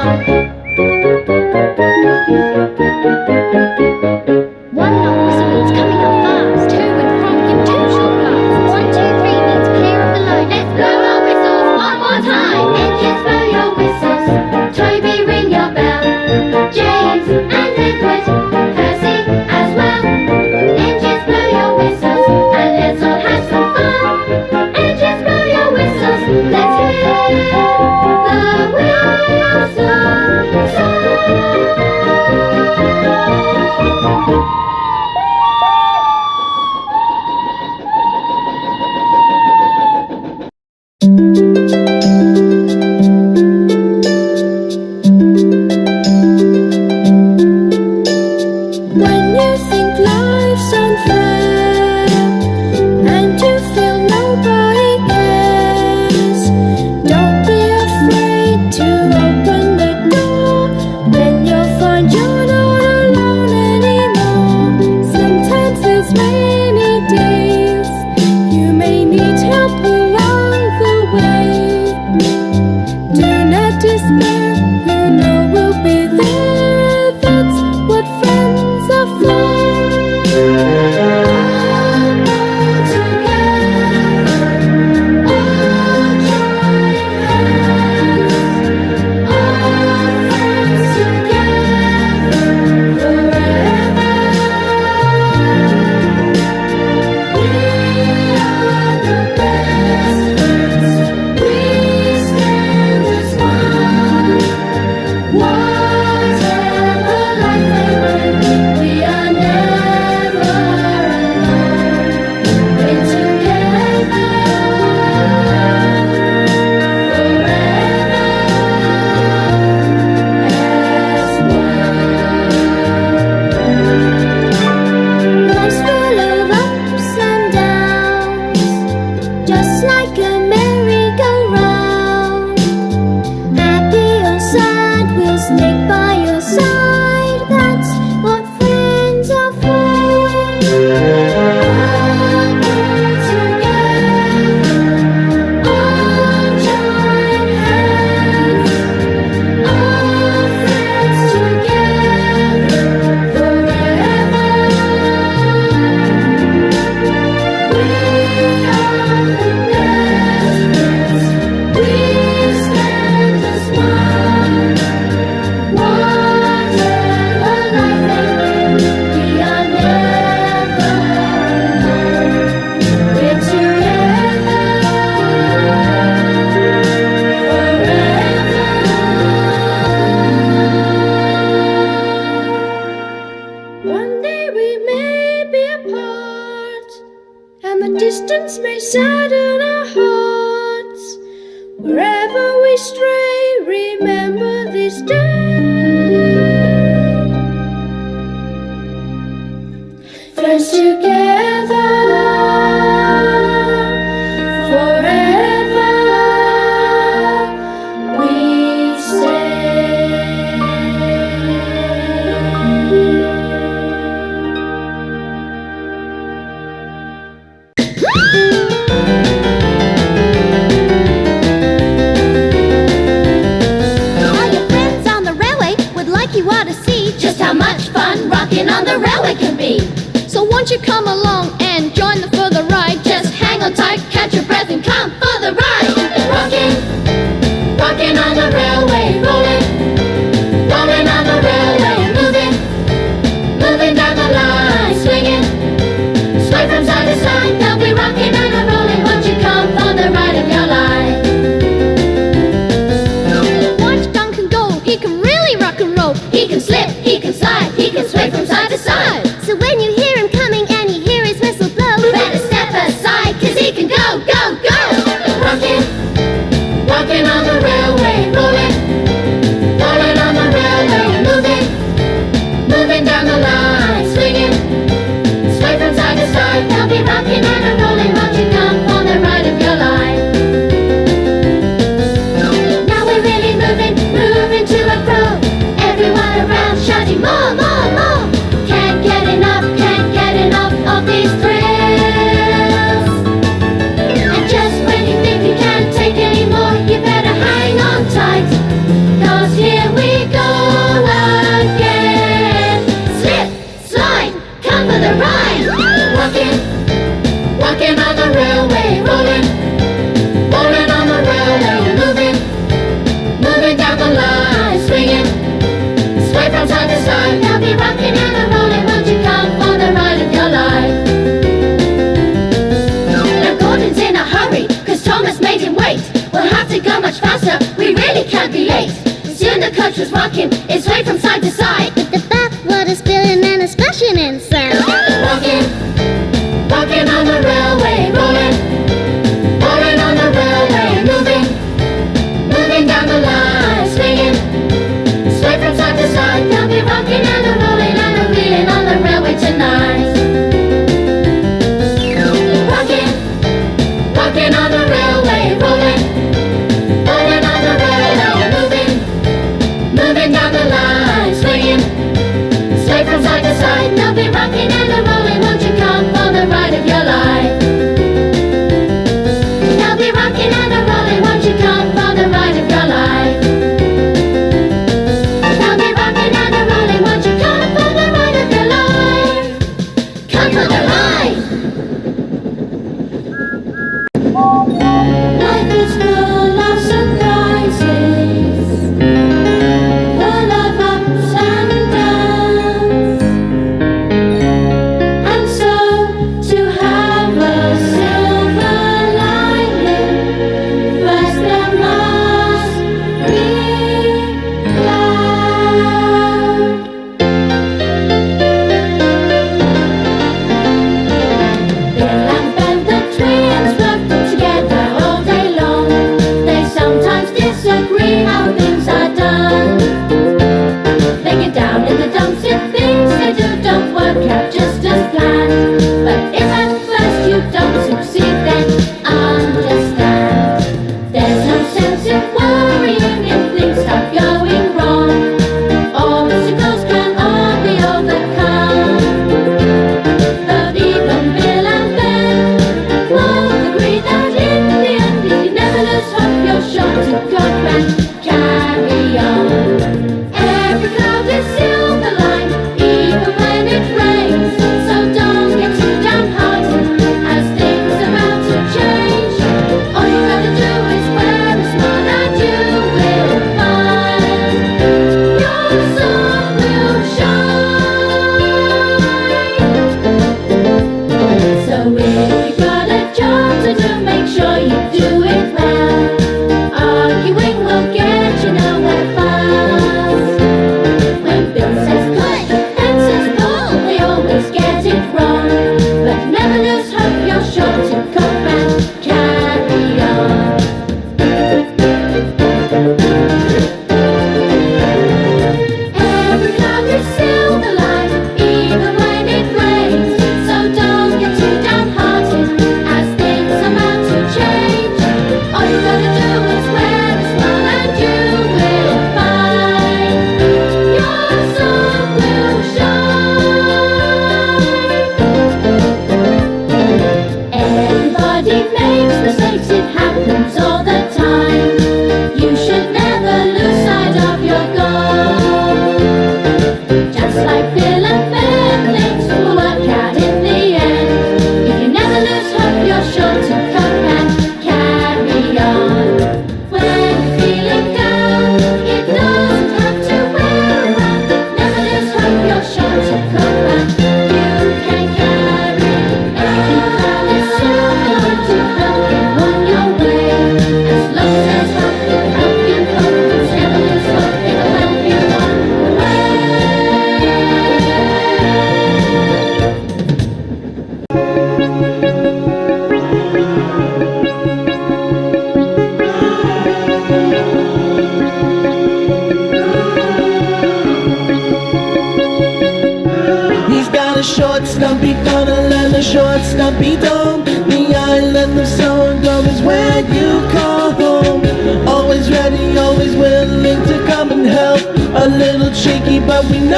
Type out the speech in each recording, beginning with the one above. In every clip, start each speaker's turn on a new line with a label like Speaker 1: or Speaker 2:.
Speaker 1: Oh. Do not despair. may sadden our hearts. Wherever we stray, remember.
Speaker 2: he can
Speaker 3: slip, he can slide, he can sway from side to side. undercuts was walking. It's
Speaker 1: swayed from side to side.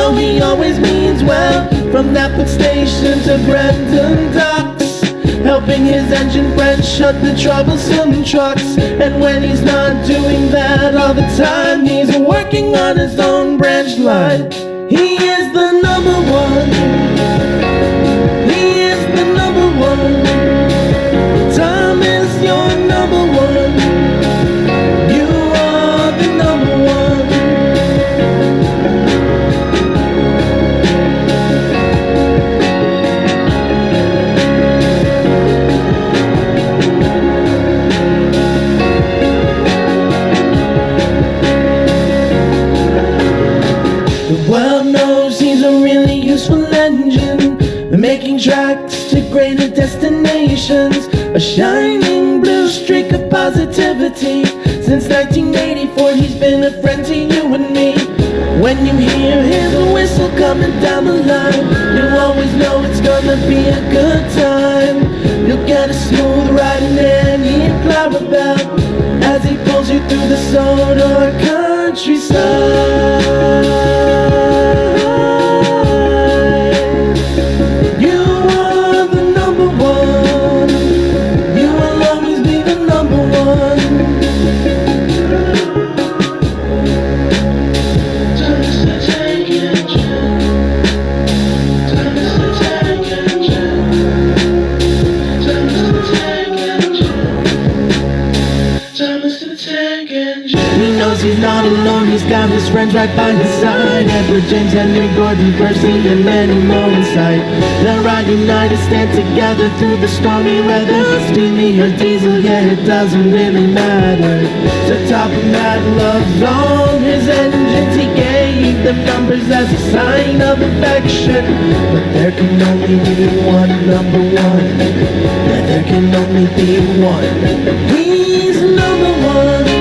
Speaker 1: know he always means well. From Knapford Station to Brendam Docks Helping his engine friend shut the troublesome trucks. And when he's not doing that all the time He's working on his own branch line. He is the number one A shining blue streak of positivity. Since 1984 he's been a friend to you and me. When you hear his whistle coming down the line You always know it's
Speaker 4: gonna be a good time. You'll get a smooth ride and then he'll climb about As he pulls you through the solar stand together through the stormy weather. Steamy or diesel, yeah, it doesn't really matter. To top of that love's on his engines He gave them numbers as a sign of affection. But there can only be one number one. Yeah, there can only be one. He's number one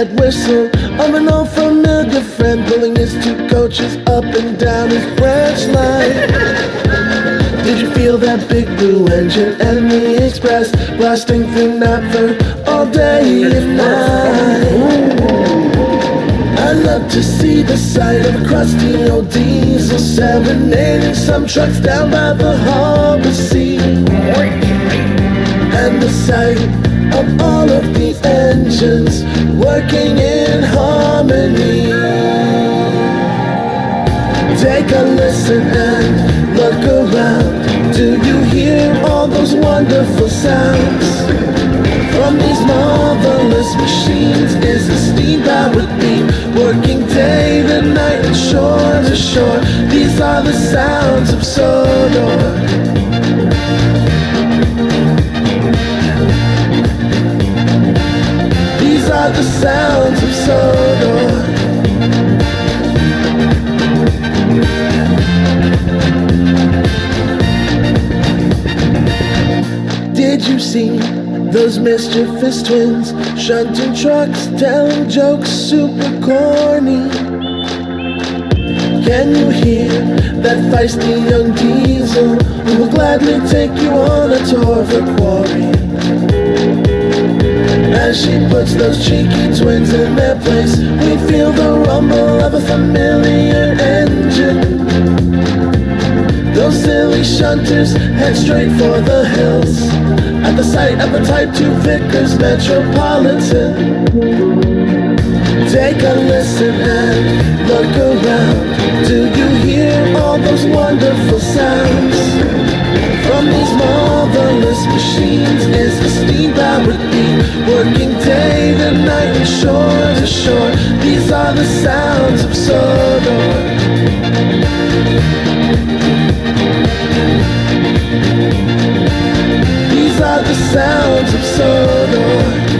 Speaker 4: that whistle of an old familiar friend pulling his two coaches up and down his branch line? Did you feel that big blue engine and the express blasting through Knapford all day and night? I love to see the sight of a crusty old diesel serenading some trucks down by the and the sight of all of these engines working in harmony. Take a listen and look around. Do you hear all those wonderful sounds? From these marvelous machines is a steam powered beam working day to night and shore to shore. These are the sounds of Sodor. The sounds of Sodor. Did you see those mischievous twins shunting trucks, telling jokes super corny? Can you hear that feisty young diesel who will gladly take you on a tour of the quarry? As she puts those cheeky twins in their place, we feel the rumble of a familiar engine. Those silly shunters head straight for the hills at the sight of a Type 2 Vickers Metropolitan. Take a listen and look around. Do you hear all those wonderful sounds? From these marvelous machines is the steam powered beam working day to night and shore to shore. These are the sounds of Sodor. These are the sounds of Sodor.